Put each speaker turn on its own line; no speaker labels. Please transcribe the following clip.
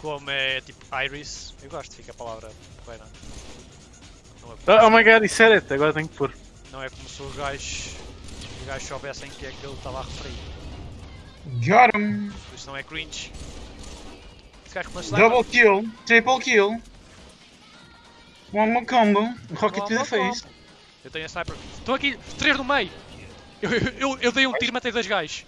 como é tipo Iris. Eu gosto, fica a palavra porreira. Não é,
Oh, oh my god, isso era it, agora tenho que pôr.
não é como se os gajos, os gajos soubessem que é que ele estava a referir.
Got him!
Isso não é cringe.
Double kill, triple kill. One more combo, rocket to the face.
Eu tenho a sniper. estou aqui, três no meio! Eu, eu, eu, eu dei um tiro e matei dois gajos.